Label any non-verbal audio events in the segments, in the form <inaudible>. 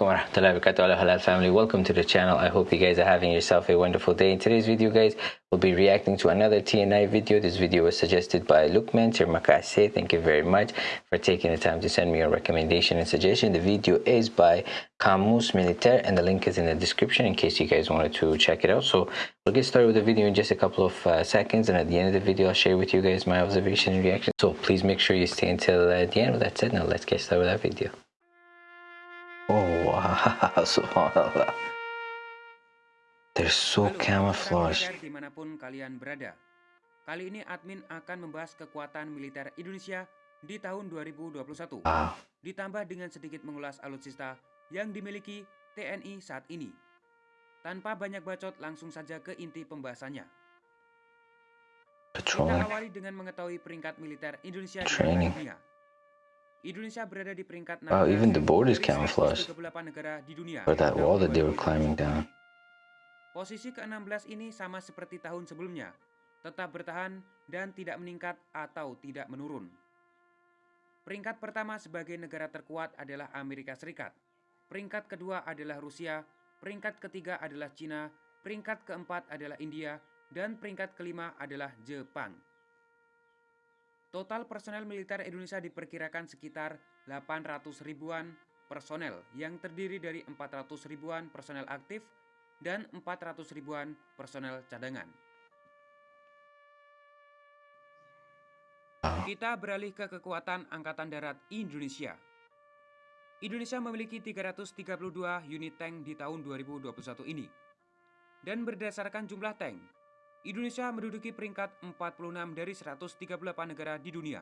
Assalamualaikum warahmatullahi wabarakatuh. Hello halal family. Welcome to the channel. I hope you guys are having yourself a wonderful day. In today's video guys we'll be reacting to another TNI video. This video was suggested by Lukman Termakase thank you very much for taking the time to send me a recommendation and suggestion. The video is by Camus Militaire and the link is in the description in case you guys wanted to check it out. So we'll get started with the video in just a couple of uh, seconds and at the end of the video I'll share with you guys my observation and reaction. So please make sure you stay until uh, the end. With that said now let's get started with that video <laughs> Subhanallah. They're so camouflaged. di mana pun kalian berada. Kali ini admin akan membahas kekuatan militer Indonesia di tahun 2021. Wow. Ditambah dengan sedikit mengulas alutsista yang dimiliki TNI saat ini. Tanpa banyak bacot langsung saja ke inti pembahasannya. Kita awali dengan mengetahui peringkat militer Indonesia di Training. dunia. Indonesia berada di peringkat 16 Wow, even the border is dari camouflaged. 138 negara di dunia. For that wall that they were 2021. climbing down. Posisi ke-16 ini sama seperti tahun sebelumnya, tetap bertahan dan tidak meningkat atau tidak menurun. Peringkat pertama sebagai negara terkuat adalah Amerika Serikat. Peringkat kedua adalah Rusia, peringkat ketiga adalah Cina, peringkat keempat adalah India, dan peringkat kelima adalah Jepang. Total personel militer Indonesia diperkirakan sekitar 800 ribuan personel yang terdiri dari 400 ribuan personel aktif dan 400 ribuan personel cadangan. Kita beralih ke kekuatan Angkatan Darat Indonesia. Indonesia memiliki 332 unit tank di tahun 2021 ini. Dan berdasarkan jumlah tank, Indonesia menduduki peringkat 46 dari 138 negara di dunia.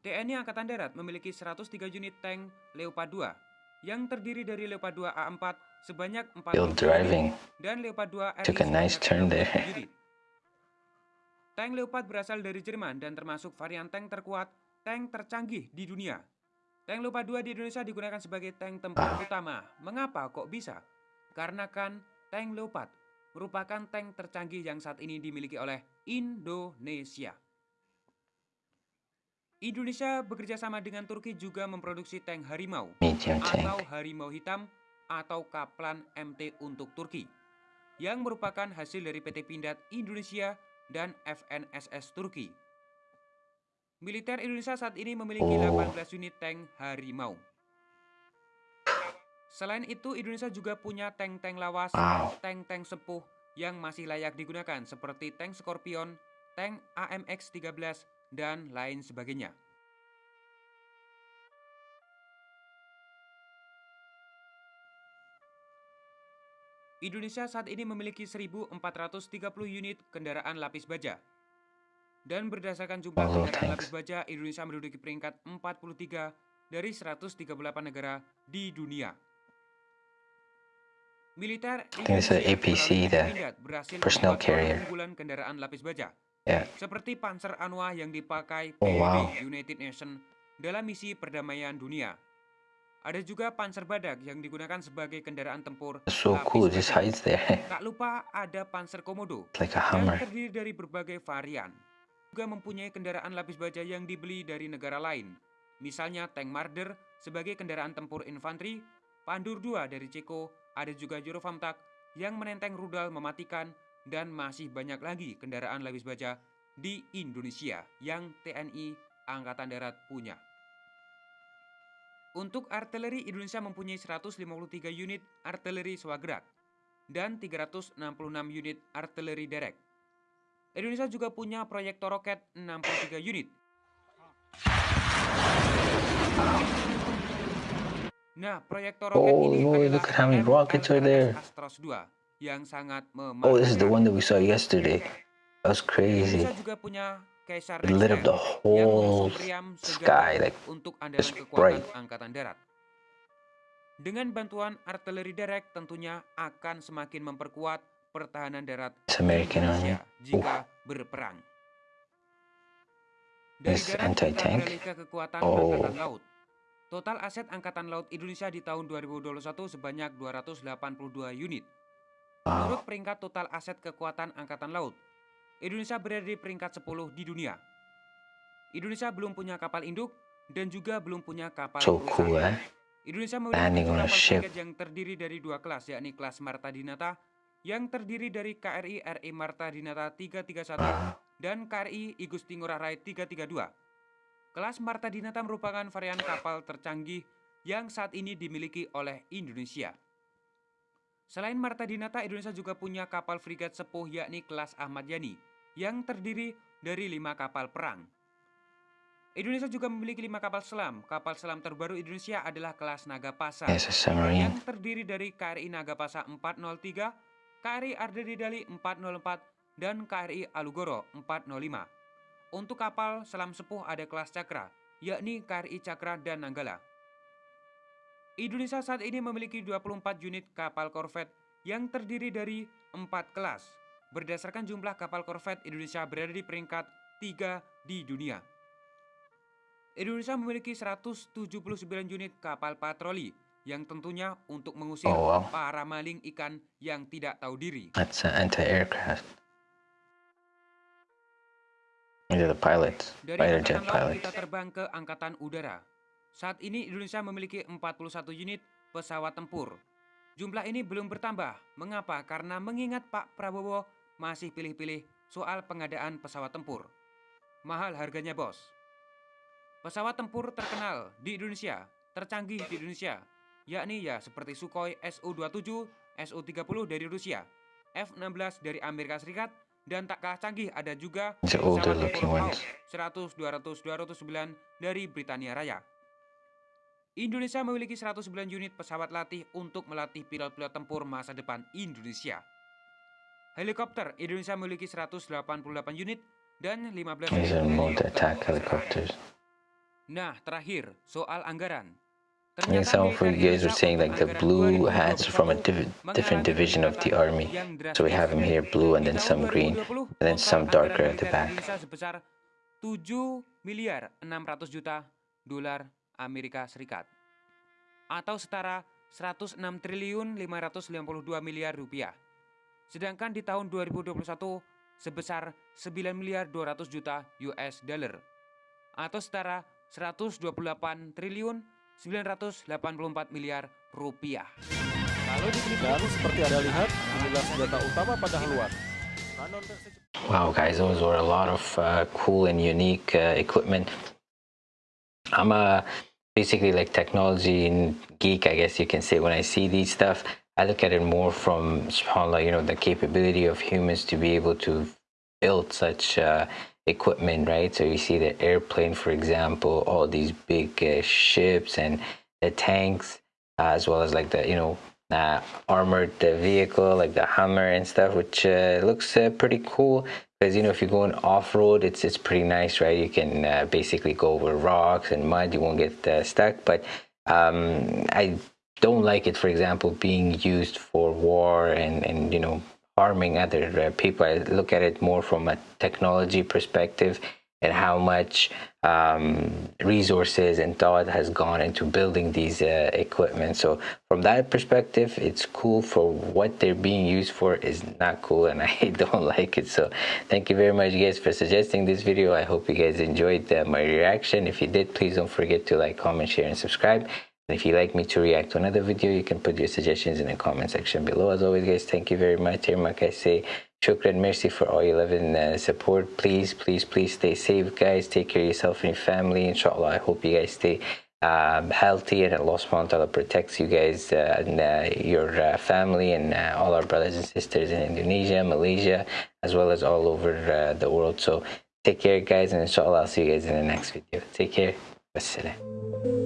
TNI Angkatan Darat memiliki 103 unit tank Leopard 2 yang terdiri dari Leopard 2 A4 sebanyak 40 Still driving. dan Leopard 2 RI nice turn 30 there. unit. Tank Leopard berasal dari Jerman dan termasuk varian tank terkuat, tank tercanggih di dunia. Tank Leopard 2 di Indonesia digunakan sebagai tank tempur Wow. utama. Mengapa kok bisa? Karena kan tank Leopard merupakan tank tercanggih yang saat ini dimiliki oleh Indonesia. Indonesia bekerja sama dengan Turki juga memproduksi tank Harimau atau harimau hitam atau kaplan MT untuk Turki yang merupakan hasil dari PT Pindad Indonesia dan FNSS Turki. Militer Indonesia saat ini memiliki Oh. 18 unit tank harimau. Selain itu, Indonesia juga punya tank-tank lawas, tank-tank sepuh yang masih layak digunakan seperti tank Scorpion, tank AMX-13, dan lain sebagainya. Indonesia saat ini memiliki 1.430 unit kendaraan lapis baja. Dan berdasarkan jumlah kendaraan thanks. lapis baja, Indonesia menduduki peringkat 43 dari 138 negara di dunia. It's a Indonesia APC, the produk carrier. unggulan kendaraan lapis baja Yeah. seperti Panzer Anwa yang dipakai Oh, PBB wow. United Nations dalam misi perdamaian dunia. Ada juga Panzer Badak yang digunakan sebagai kendaraan tempur so cool. Baja. hides there. <laughs> Tak lupa ada Panzer Komodo It's like a yang terdiri dari berbagai varian. Juga mempunyai kendaraan lapis baja yang dibeli dari negara lain. Misalnya tank Marder sebagai kendaraan tempur infanteri, Pandur 2 dari Ceko, ada juga Eurofamtak yang menenteng rudal mematikan, dan masih banyak lagi kendaraan lapis baja di Indonesia yang TNI Angkatan Darat punya. Untuk artileri Indonesia mempunyai 153 unit artileri swagerak dan 366 unit artileri derek. Indonesia juga punya proyektor roket 63 unit. Nah, proyektor roket Oh, ini Lord, adalah look at how many rockets are there. Astros 2 yang sangat Oh, this is the one that we saw yesterday. That was crazy. Indonesia juga punya Caesar It lit up the yang whole sky, like untuk andalan kekuatan bright. angkatan darat. Dengan bantuan artileri derek tentunya akan semakin memperkuat pertahanan darat. Indonesia jika berperang. Dari darat kita beralih ke kekuatan Oh. angkatan laut. Total aset angkatan laut Indonesia di tahun 2021 sebanyak 282 unit. Menurut peringkat total aset kekuatan angkatan laut, Indonesia berada di peringkat 10 di dunia. Indonesia belum punya kapal induk dan juga belum punya kapal So cool, eh? Indonesia memiliki kapal frigate yang terdiri dari dua kelas, yakni kelas Marta Dinata yang terdiri dari KRI RI Marta Dinata 331 Wow. dan KRI Igusti Ngurah Rai 332. Kelas Marta Dinata merupakan varian kapal tercanggih yang saat ini dimiliki oleh Indonesia. Selain Marta Dinata, Indonesia juga punya kapal frigat sepuh yakni kelas Ahmad Yani yang terdiri dari lima kapal perang. Indonesia juga memiliki lima kapal selam. Kapal selam terbaru Indonesia adalah kelas Nagapasa yang terdiri dari KRI Nagapasa 403, KRI Ardeni Dali 404, dan KRI Alugoro 405. Untuk kapal selam sepuh ada kelas Cakra, yakni KRI Cakra dan Nanggala. Indonesia saat ini memiliki 24 unit kapal korvet yang terdiri dari 4 kelas. Berdasarkan jumlah kapal korvet, Indonesia berada di peringkat 3 di dunia. Indonesia memiliki 179 unit kapal patroli yang tentunya untuk mengusir Oh, wow. para maling ikan yang tidak tahu diri. That's an anti-aircraft. These are the pilots, Dari fighter jet pilots. kita terbang ke Angkatan Udara. Saat ini Indonesia memiliki 41 unit pesawat tempur. Jumlah ini belum bertambah. Mengapa? Karena mengingat Pak Prabowo masih pilih-pilih soal pengadaan pesawat tempur. Mahal harganya bos. Pesawat tempur terkenal di Indonesia, tercanggih di Indonesia, yakni ya seperti Sukhoi Su-27, Su-30 dari Rusia, F-16 dari Amerika Serikat, dan tak kalah canggih ada juga pesawat ones. 100, 200, 209 dari Britania Raya. Indonesia memiliki 109 unit pesawat latih untuk melatih pilot-pilot tempur masa depan Indonesia. Helikopter Indonesia memiliki 188 unit dan 15 These are unit mode attack helikopter. Nah, terakhir soal anggaran. I think some of you guys were saying like the blue hats from a div- different division of the army. So we have them here blue and then some green and then some darker at the back. Indonesia sebesar 7 miliar 600 juta dolar Amerika Serikat atau setara 106 triliun 552 miliar rupiah. Sedangkan di tahun 2021 sebesar 9 miliar 200 juta US dollar atau setara 128 triliun 984 miliar rupiah. Kalau diteliti Dan seperti Anda lihat, inilah senjata utama pada haluan. Wow, guys, those were a lot of uh, cool and unique uh, equipment. I'm a basically like technology and geek, I guess you can say. When I see these stuff, I look at it more from subhanallah, you know, the capability of humans to be able to build such uh, equipment, right? So you see the airplane, for example, all these big uh, ships and the tanks, uh, as well as like the you know uh, armored uh, vehicle like the Hummer and stuff, which uh, looks uh, pretty cool. Because you know, if you're going off road, it's it's pretty nice, right? You can basically go over rocks and mud. You won't get stuck. But um, I don't like it, for example, being used for war and and you know harming other people. I look at it more from a technology perspective and how much um, resources and thought has gone into building these uh, equipment. So from that perspective, it's cool. For what they're being used for is not cool, and <laughs> I don't like it. So thank you very much, guys, for suggesting this video. I hope you guys enjoyed uh, my reaction. If you did, please don't forget to like, comment, share, and subscribe. If you'd like me to react to another video, you can put your suggestions in the comment section below. As always, guys, thank you very much. I say, shukran, mercy for all your love and uh, support. Please, please, please stay safe, guys. Take care of yourself and your family. Inshallah, I hope you guys stay um, healthy and Allah subhanahu wa ta'ala protects you guys uh, and uh, your uh, family and uh, all our brothers and sisters in Indonesia, Malaysia, as well as all over uh, the world. So take care, guys, and inshallah, I'll see you guys in the next video. Take care. Wassalam.